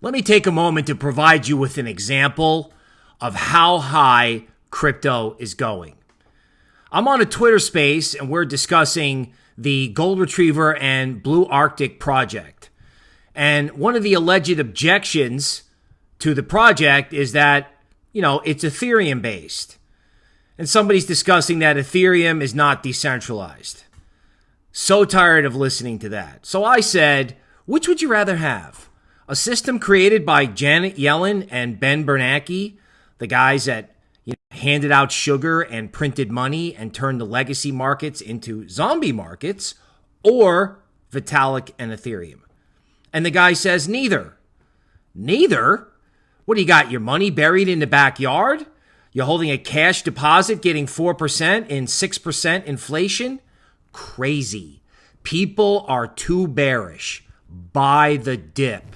let me take a moment to provide you with an example of how high crypto is going. I'm on a Twitter space and we're discussing the Gold Retriever and Blue Arctic project. And one of the alleged objections to the project is that, you know, it's Ethereum based. And somebody's discussing that Ethereum is not decentralized. So tired of listening to that. So I said, which would you rather have? A system created by Janet Yellen and Ben Bernanke, the guys that you know, handed out sugar and printed money and turned the legacy markets into zombie markets, or Vitalik and Ethereum? And the guy says, neither. Neither? What do you got? Your money buried in the backyard? You're holding a cash deposit getting 4% in 6% inflation? Crazy. People are too bearish. Buy the dip.